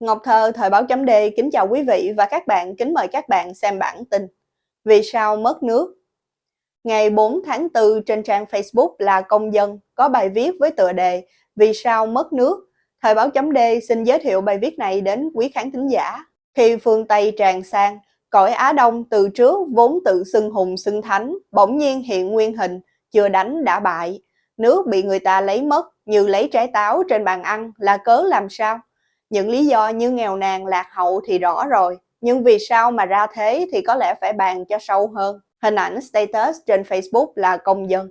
Ngọc Thơ, Thời báo chấm D kính chào quý vị và các bạn, kính mời các bạn xem bản tin Vì sao mất nước? Ngày 4 tháng 4 trên trang Facebook là Công dân có bài viết với tựa đề Vì sao mất nước? Thời báo chấm D xin giới thiệu bài viết này đến quý khán thính giả. Khi phương Tây tràn sang, cõi Á Đông từ trước vốn tự xưng hùng xưng thánh, bỗng nhiên hiện nguyên hình, chưa đánh đã bại. Nước bị người ta lấy mất như lấy trái táo trên bàn ăn là cớ làm sao? Những lý do như nghèo nàn, lạc hậu thì rõ rồi, nhưng vì sao mà ra thế thì có lẽ phải bàn cho sâu hơn. Hình ảnh status trên Facebook là công dân.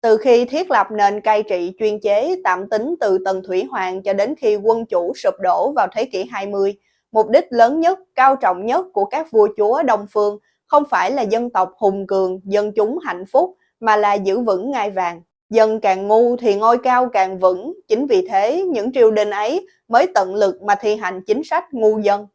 Từ khi thiết lập nền cai trị chuyên chế tạm tính từ Tần Thủy Hoàng cho đến khi quân chủ sụp đổ vào thế kỷ 20, mục đích lớn nhất, cao trọng nhất của các vua chúa Đông Phương không phải là dân tộc hùng cường, dân chúng hạnh phúc, mà là giữ vững ngai vàng. Dân càng ngu thì ngôi cao càng vững, chính vì thế những triều đình ấy mới tận lực mà thi hành chính sách ngu dân.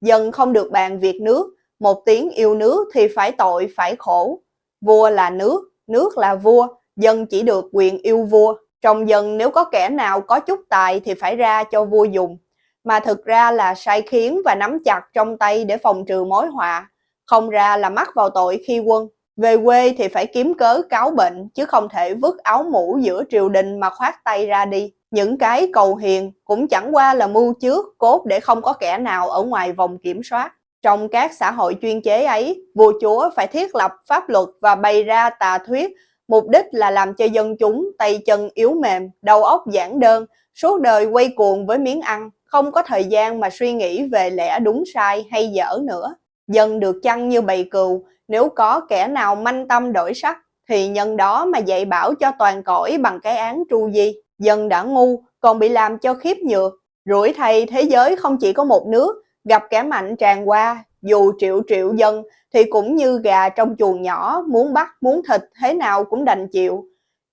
Dân không được bàn việc nước, một tiếng yêu nước thì phải tội phải khổ. Vua là nước, nước là vua, dân chỉ được quyền yêu vua. Trong dân nếu có kẻ nào có chút tài thì phải ra cho vua dùng. Mà thực ra là sai khiến và nắm chặt trong tay để phòng trừ mối họa. Không ra là mắc vào tội khi quân. Về quê thì phải kiếm cớ cáo bệnh, chứ không thể vứt áo mũ giữa triều đình mà khoát tay ra đi. Những cái cầu hiền cũng chẳng qua là mưu trước, cốt để không có kẻ nào ở ngoài vòng kiểm soát. Trong các xã hội chuyên chế ấy, vua chúa phải thiết lập pháp luật và bày ra tà thuyết, mục đích là làm cho dân chúng tay chân yếu mềm, đầu óc giản đơn, suốt đời quay cuồng với miếng ăn, không có thời gian mà suy nghĩ về lẽ đúng sai hay dở nữa. Dân được chăn như bầy cừu, nếu có kẻ nào manh tâm đổi sắc, thì nhân đó mà dạy bảo cho toàn cõi bằng cái án tru di. Dân đã ngu, còn bị làm cho khiếp nhược. Rủi thay thế giới không chỉ có một nước, gặp kẻ mạnh tràn qua, dù triệu triệu dân thì cũng như gà trong chuồng nhỏ, muốn bắt, muốn thịt thế nào cũng đành chịu.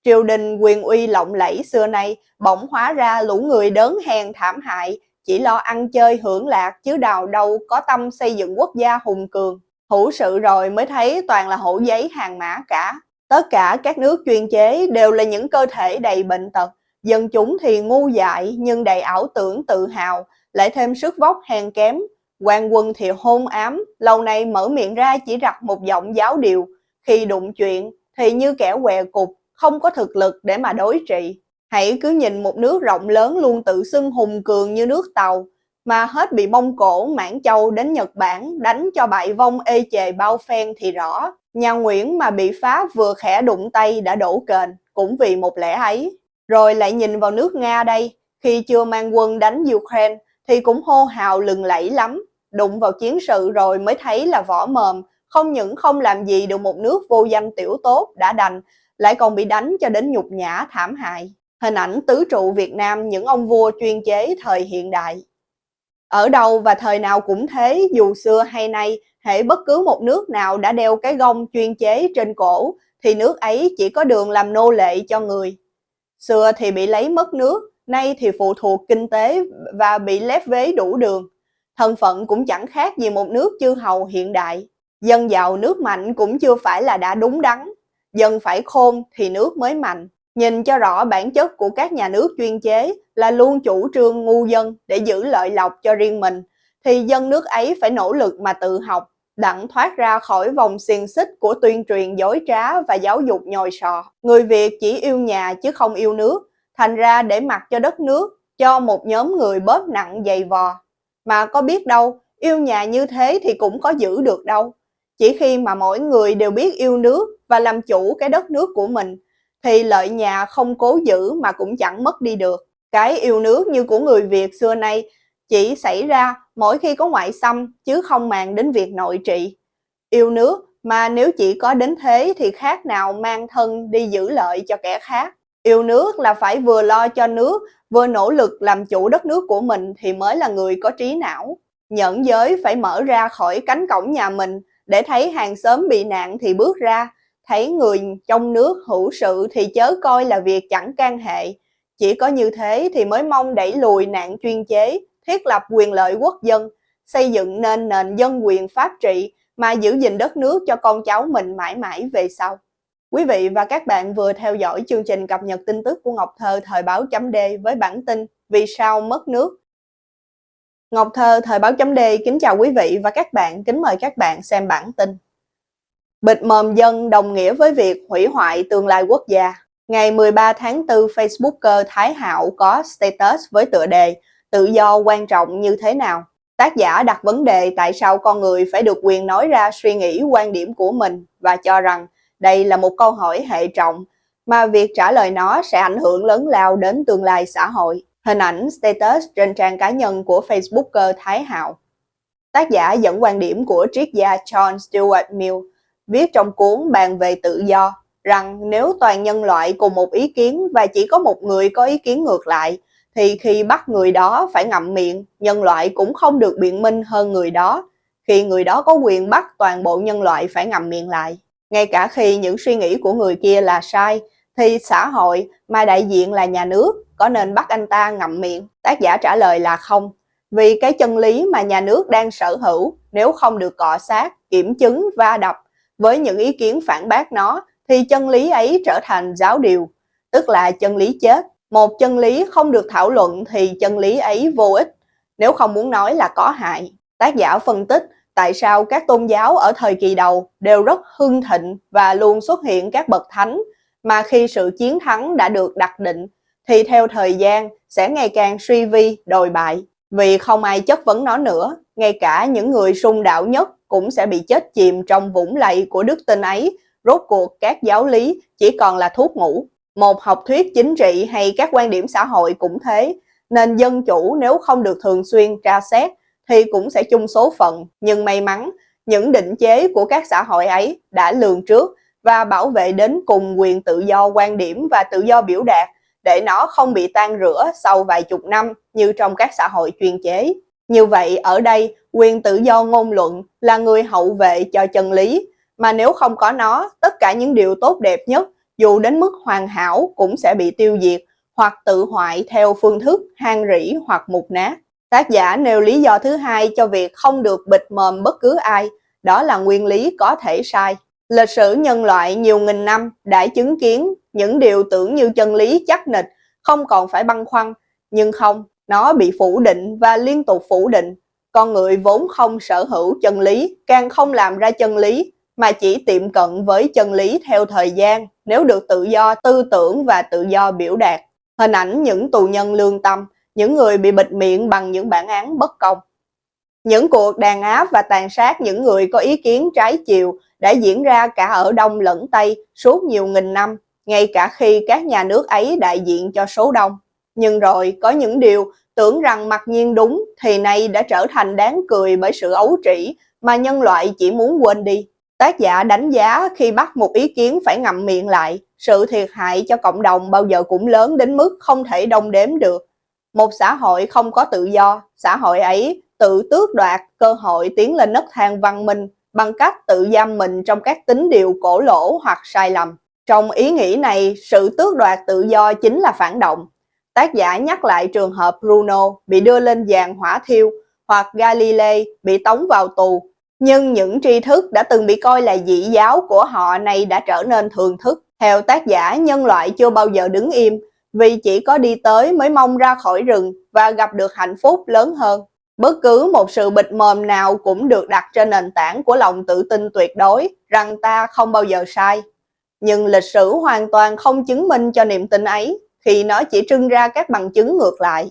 Triều đình quyền uy lộng lẫy xưa nay bỗng hóa ra lũ người đớn hèn thảm hại, chỉ lo ăn chơi hưởng lạc chứ đào đâu có tâm xây dựng quốc gia hùng cường. Hữu sự rồi mới thấy toàn là hổ giấy hàng mã cả. Tất cả các nước chuyên chế đều là những cơ thể đầy bệnh tật. Dân chúng thì ngu dại nhưng đầy ảo tưởng tự hào, lại thêm sức vóc hèn kém. quan quân thì hôn ám, lâu nay mở miệng ra chỉ rặt một giọng giáo điều. Khi đụng chuyện thì như kẻ què cục, không có thực lực để mà đối trị. Hãy cứ nhìn một nước rộng lớn luôn tự xưng hùng cường như nước Tàu, mà hết bị Mông Cổ, Mãn Châu đến Nhật Bản đánh cho bại vong ê chề bao phen thì rõ. Nhà Nguyễn mà bị phá vừa khẽ đụng tay đã đổ kền, cũng vì một lẽ ấy. Rồi lại nhìn vào nước Nga đây, khi chưa mang quân đánh Ukraine thì cũng hô hào lừng lẫy lắm. Đụng vào chiến sự rồi mới thấy là vỏ mồm, không những không làm gì được một nước vô danh tiểu tốt đã đành, lại còn bị đánh cho đến nhục nhã thảm hại. Hình ảnh tứ trụ Việt Nam những ông vua chuyên chế thời hiện đại. Ở đâu và thời nào cũng thế, dù xưa hay nay, hệ bất cứ một nước nào đã đeo cái gông chuyên chế trên cổ, thì nước ấy chỉ có đường làm nô lệ cho người. Xưa thì bị lấy mất nước, nay thì phụ thuộc kinh tế và bị lép vế đủ đường. Thân phận cũng chẳng khác gì một nước chư hầu hiện đại. Dân giàu nước mạnh cũng chưa phải là đã đúng đắn. Dân phải khôn thì nước mới mạnh. Nhìn cho rõ bản chất của các nhà nước chuyên chế là luôn chủ trương ngu dân để giữ lợi lộc cho riêng mình, thì dân nước ấy phải nỗ lực mà tự học, đặng thoát ra khỏi vòng xiềng xích của tuyên truyền dối trá và giáo dục nhồi sọ. Người Việt chỉ yêu nhà chứ không yêu nước, thành ra để mặc cho đất nước, cho một nhóm người bóp nặng dày vò. Mà có biết đâu, yêu nhà như thế thì cũng có giữ được đâu. Chỉ khi mà mỗi người đều biết yêu nước và làm chủ cái đất nước của mình, thì lợi nhà không cố giữ mà cũng chẳng mất đi được. Cái yêu nước như của người Việt xưa nay chỉ xảy ra mỗi khi có ngoại xâm chứ không màng đến việc nội trị. Yêu nước mà nếu chỉ có đến thế thì khác nào mang thân đi giữ lợi cho kẻ khác. Yêu nước là phải vừa lo cho nước, vừa nỗ lực làm chủ đất nước của mình thì mới là người có trí não. Nhẫn giới phải mở ra khỏi cánh cổng nhà mình để thấy hàng xóm bị nạn thì bước ra, thấy người trong nước hữu sự thì chớ coi là việc chẳng can hệ. Chỉ có như thế thì mới mong đẩy lùi nạn chuyên chế, thiết lập quyền lợi quốc dân, xây dựng nên nền dân quyền pháp trị mà giữ gìn đất nước cho con cháu mình mãi mãi về sau. Quý vị và các bạn vừa theo dõi chương trình cập nhật tin tức của Ngọc Thơ thời báo chấm D với bản tin Vì sao mất nước Ngọc Thơ, Thời báo chấm D kính chào quý vị và các bạn, kính mời các bạn xem bản tin. Bịt mồm dân đồng nghĩa với việc hủy hoại tương lai quốc gia. Ngày 13 tháng 4, Facebooker Thái Hạo có status với tựa đề Tự do quan trọng như thế nào? Tác giả đặt vấn đề tại sao con người phải được quyền nói ra suy nghĩ quan điểm của mình và cho rằng đây là một câu hỏi hệ trọng mà việc trả lời nó sẽ ảnh hưởng lớn lao đến tương lai xã hội. Hình ảnh status trên trang cá nhân của Facebooker Thái Hạo. Tác giả dẫn quan điểm của triết gia John Stuart Mill viết trong cuốn Bàn về tự do rằng nếu toàn nhân loại cùng một ý kiến và chỉ có một người có ý kiến ngược lại, thì khi bắt người đó phải ngậm miệng, nhân loại cũng không được biện minh hơn người đó, khi người đó có quyền bắt toàn bộ nhân loại phải ngậm miệng lại. Ngay cả khi những suy nghĩ của người kia là sai, thì xã hội mà đại diện là nhà nước có nên bắt anh ta ngậm miệng? Tác giả trả lời là không, vì cái chân lý mà nhà nước đang sở hữu nếu không được cọ sát, kiểm chứng, va đập với những ý kiến phản bác nó thì chân lý ấy trở thành giáo điều, tức là chân lý chết. Một chân lý không được thảo luận thì chân lý ấy vô ích, nếu không muốn nói là có hại. Tác giả phân tích tại sao các tôn giáo ở thời kỳ đầu đều rất hưng thịnh và luôn xuất hiện các bậc thánh, mà khi sự chiến thắng đã được đặt định thì theo thời gian sẽ ngày càng suy vi, đồi bại. Vì không ai chất vấn nó nữa, ngay cả những người sung đạo nhất cũng sẽ bị chết chìm trong vũng lầy của đức tin ấy. Rốt cuộc các giáo lý chỉ còn là thuốc ngủ. Một học thuyết chính trị hay các quan điểm xã hội cũng thế. Nên dân chủ nếu không được thường xuyên tra xét thì cũng sẽ chung số phận. Nhưng may mắn, những định chế của các xã hội ấy đã lường trước và bảo vệ đến cùng quyền tự do quan điểm và tự do biểu đạt để nó không bị tan rửa sau vài chục năm như trong các xã hội chuyên chế. Như vậy, ở đây, quyền tự do ngôn luận là người hậu vệ cho chân lý, mà nếu không có nó, tất cả những điều tốt đẹp nhất, dù đến mức hoàn hảo cũng sẽ bị tiêu diệt hoặc tự hoại theo phương thức hang rỉ hoặc mục nát. Tác giả nêu lý do thứ hai cho việc không được bịt mồm bất cứ ai, đó là nguyên lý có thể sai. Lịch sử nhân loại nhiều nghìn năm đã chứng kiến những điều tưởng như chân lý chắc nịch, không còn phải băn khoăn, nhưng không, nó bị phủ định và liên tục phủ định. Con người vốn không sở hữu chân lý, càng không làm ra chân lý, mà chỉ tiệm cận với chân lý theo thời gian nếu được tự do tư tưởng và tự do biểu đạt. Hình ảnh những tù nhân lương tâm, những người bị bịt miệng bằng những bản án bất công. Những cuộc đàn áp và tàn sát những người có ý kiến trái chiều đã diễn ra cả ở Đông lẫn Tây suốt nhiều nghìn năm, ngay cả khi các nhà nước ấy đại diện cho số đông. Nhưng rồi có những điều tưởng rằng mặc nhiên đúng thì nay đã trở thành đáng cười bởi sự ấu trĩ mà nhân loại chỉ muốn quên đi. Tác giả đánh giá khi bắt một ý kiến phải ngậm miệng lại, sự thiệt hại cho cộng đồng bao giờ cũng lớn đến mức không thể đong đếm được. Một xã hội không có tự do, xã hội ấy tự tước đoạt cơ hội tiến lên nấc thang văn minh bằng cách tự giam mình trong các tính điều cổ lỗ hoặc sai lầm. Trong ý nghĩ này, sự tước đoạt tự do chính là phản động. Tác giả nhắc lại trường hợp Bruno bị đưa lên giàn hỏa thiêu hoặc Galilei bị tống vào tù. Nhưng những tri thức đã từng bị coi là dị giáo của họ này đã trở nên thường thức. Theo tác giả, nhân loại chưa bao giờ đứng im vì chỉ có đi tới mới mong ra khỏi rừng và gặp được hạnh phúc lớn hơn. Bất cứ một sự bịt mồm nào cũng được đặt trên nền tảng của lòng tự tin tuyệt đối rằng ta không bao giờ sai. Nhưng lịch sử hoàn toàn không chứng minh cho niềm tin ấy khi nó chỉ trưng ra các bằng chứng ngược lại.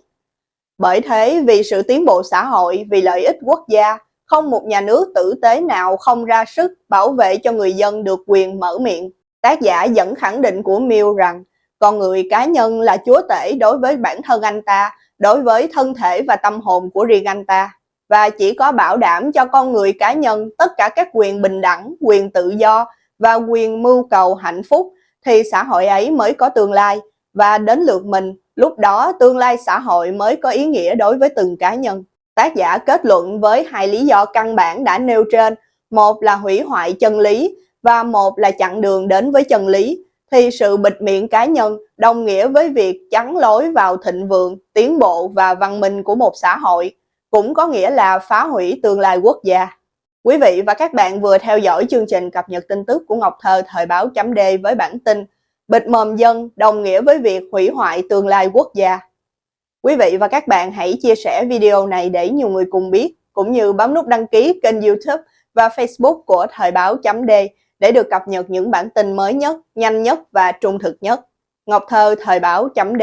Bởi thế, vì sự tiến bộ xã hội, vì lợi ích quốc gia, không một nhà nước tử tế nào không ra sức bảo vệ cho người dân được quyền mở miệng. Tác giả dẫn khẳng định của Mill rằng con người cá nhân là chúa tể đối với bản thân anh ta đối với thân thể và tâm hồn của riêng anh ta và chỉ có bảo đảm cho con người cá nhân tất cả các quyền bình đẳng, quyền tự do và quyền mưu cầu hạnh phúc thì xã hội ấy mới có tương lai và đến lượt mình, lúc đó tương lai xã hội mới có ý nghĩa đối với từng cá nhân. Tác giả kết luận với hai lý do căn bản đã nêu trên, một là hủy hoại chân lý và một là chặn đường đến với chân lý thì sự bịt miệng cá nhân đồng nghĩa với việc chắn lối vào thịnh vượng, tiến bộ và văn minh của một xã hội, cũng có nghĩa là phá hủy tương lai quốc gia. Quý vị và các bạn vừa theo dõi chương trình cập nhật tin tức của Ngọc Thơ thời báo chấm D với bản tin Bịt mồm dân đồng nghĩa với việc hủy hoại tương lai quốc gia. Quý vị và các bạn hãy chia sẻ video này để nhiều người cùng biết, cũng như bấm nút đăng ký kênh youtube và facebook của Thời báo chấm D để được cập nhật những bản tin mới nhất, nhanh nhất và trung thực nhất. Ngọc Thơ, Thời báo chấm D